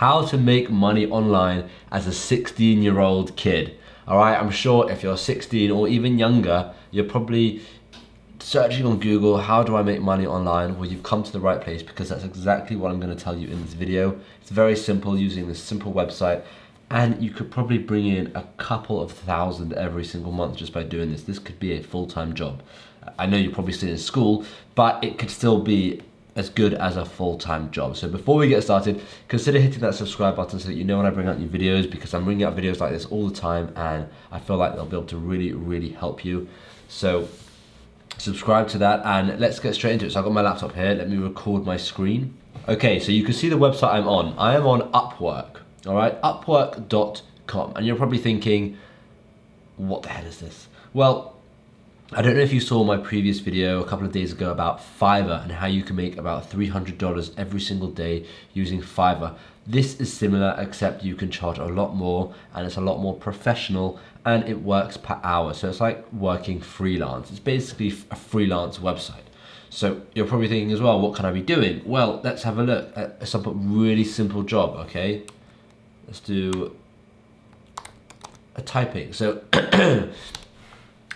how to make money online as a 16 year old kid. All right, I'm sure if you're 16 or even younger, you're probably searching on Google, how do I make money online? Well, you've come to the right place because that's exactly what I'm gonna tell you in this video. It's very simple using this simple website and you could probably bring in a couple of thousand every single month just by doing this. This could be a full-time job. I know you're probably still in school, but it could still be as good as a full-time job. So before we get started, consider hitting that subscribe button so that you know when I bring out new videos because I'm bringing out videos like this all the time and I feel like they'll be able to really, really help you. So subscribe to that and let's get straight into it. So I've got my laptop here, let me record my screen. Okay, so you can see the website I'm on. I am on Upwork all right, upwork.com. And you're probably thinking, what the hell is this? Well, I don't know if you saw my previous video a couple of days ago about Fiverr and how you can make about $300 every single day using Fiverr. This is similar except you can charge a lot more and it's a lot more professional and it works per hour. So it's like working freelance. It's basically a freelance website. So you're probably thinking as well, what can I be doing? Well, let's have a look at some really simple job, okay? let's do a typing. So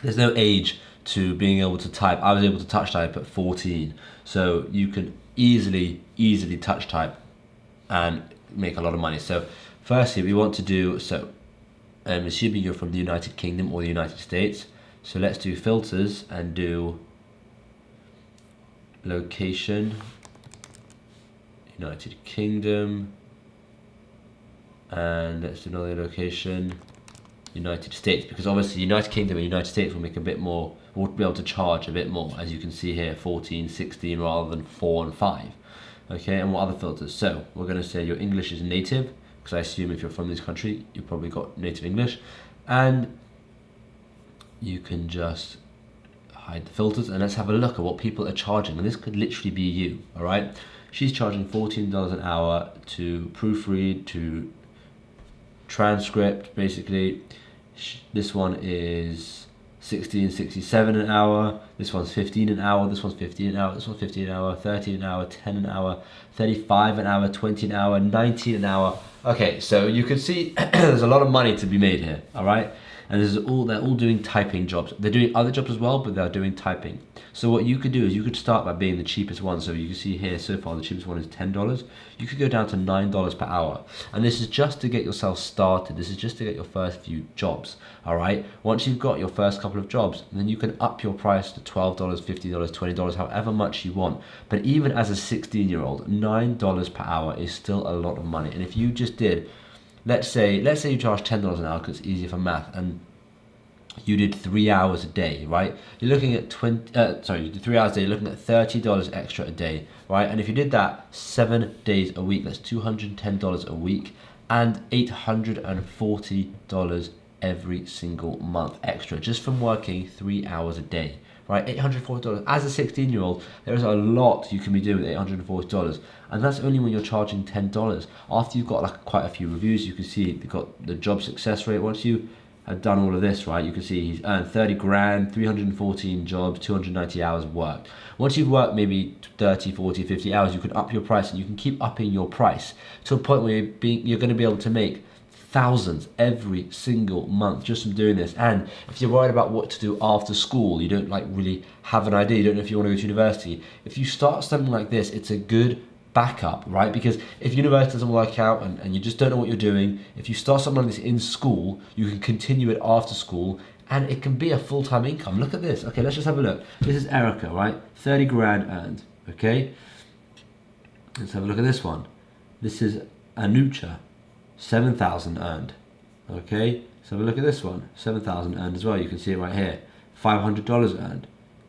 there's no age to being able to type. I was able to touch type at 14. So you can easily, easily touch type and make a lot of money. So firstly, we want to do, so I'm assuming you're from the United Kingdom or the United States. So let's do filters and do location, United Kingdom, and let's do another location United States because obviously United Kingdom and United States will make a bit more will be able to charge a bit more as you can see here 14 16 rather than 4 and 5 okay and what other filters? So we're going to say your English is native because I assume if you're from this country you've probably got native English. And you can just hide the filters and let's have a look at what people are charging. And this could literally be you all right? She's charging $14 an hour to proofread to transcript basically this one is 1667 an hour this one's 15 an hour this one's 15 an hour this one's 15 an hour 13 an hour 10 an hour 35 an hour 20 an hour 19 an hour okay so you can see there's a lot of money to be made here all right? And this is all they're all doing typing jobs. They're doing other jobs as well but they're doing typing. So what you could do is you could start by being the cheapest one. So you can see here so far the cheapest one is ten dollars. You could go down to nine dollars per hour. And this is just to get yourself started. This is just to get your first few jobs all right? Once you've got your first couple of jobs then you can up your price to twelve dollars fifty dollars twenty dollars however much you want. But even as a 16 year old nine dollars per hour is still a lot of money. And if you just did. Let's say let's say you charge ten dollars an hour because it's easier for math and you did three hours a day right? You're looking at 20 uh, sorry you did three hours a day you're looking at 30 dollars extra a day right? And if you did that seven days a week that's 210 dollars a week and 840 dollars every single month extra just from working three hours a day right? $840. As a 16 year old, there is a lot you can be doing with $840. And that's only when you're charging $10. After you've got like quite a few reviews, you can see you've got the job success rate. Once you have done all of this, right, you can see he's earned 30 grand, 314 jobs, 290 hours worked. Once you've worked maybe 30, 40, 50 hours, you can up your price and you can keep upping your price to a point where you're, being, you're going to be able to make thousands every single month just from doing this. And if you're worried about what to do after school, you don't like really have an idea, you don't know if you want to go to university. If you start something like this, it's a good backup, right? Because if university doesn't work out and, and you just don't know what you're doing, if you start something like this in school, you can continue it after school and it can be a full-time income. Look at this. Okay, let's just have a look. This is Erica, right? 30 grand earned, okay? Let's have a look at this one. This is Anucha, 7,000 earned. Okay, so look at this one, 7,000 earned as well. You can see it right here. $500 earned,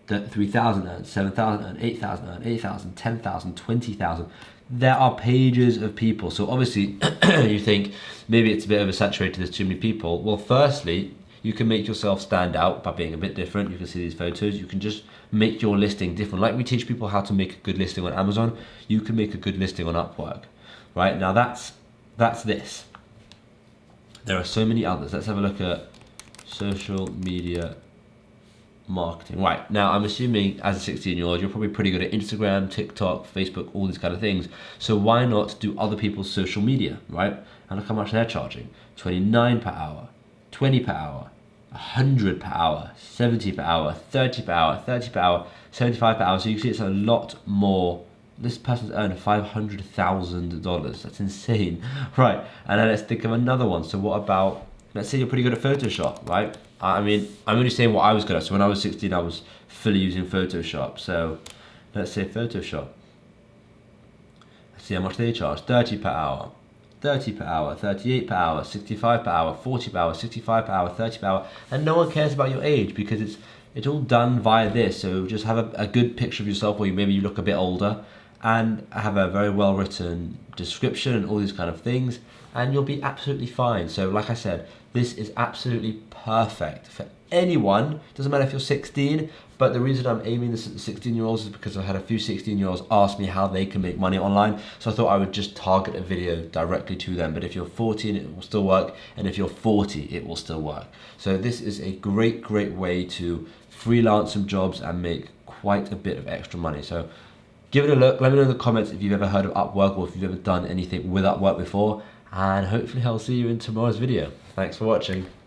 3,000 earned, 7,000 earned, 8,000 earned, 8,000, 10,000, 20,000. There are pages of people. So obviously you think maybe it's a bit oversaturated, there's too many people. Well, firstly, you can make yourself stand out by being a bit different. You can see these photos. You can just make your listing different. Like we teach people how to make a good listing on Amazon, you can make a good listing on Upwork, right? Now that's that's this. There are so many others. Let's have a look at social media marketing. Right, now I'm assuming as a 16 year old, you're probably pretty good at Instagram, TikTok, Facebook, all these kind of things. So why not do other people's social media, right? And look how much they're charging 29 per hour, 20 per hour, 100 per hour, 70 per hour, 30 per hour, 30 per hour, 75 per hour. So you can see it's a lot more. This person's earned $500,000. That's insane. Right, and then let's think of another one. So what about, let's say you're pretty good at Photoshop, right? I mean, I'm only saying what I was good at. So when I was 16, I was fully using Photoshop. So let's say Photoshop. Let's see how much they charge. 30 per hour. 30 per hour, 38 per hour, 65 per hour, 40 per hour, 65 per hour, 30 per hour, and no one cares about your age because it's it's all done via this. So just have a, a good picture of yourself where you maybe you look a bit older and have a very well written description and all these kind of things and you'll be absolutely fine. So like I said, this is absolutely perfect for anyone, doesn't matter if you're 16, but the reason I'm aiming this at the 16 year olds is because I've had a few 16 year olds ask me how they can make money online. So I thought I would just target a video directly to them. But if you're 14, it will still work. And if you're 40, it will still work. So this is a great, great way to freelance some jobs and make quite a bit of extra money. So give it a look. Let me know in the comments if you've ever heard of Upwork or if you've ever done anything with Upwork before. And hopefully I'll see you in tomorrow's video. Thanks for watching.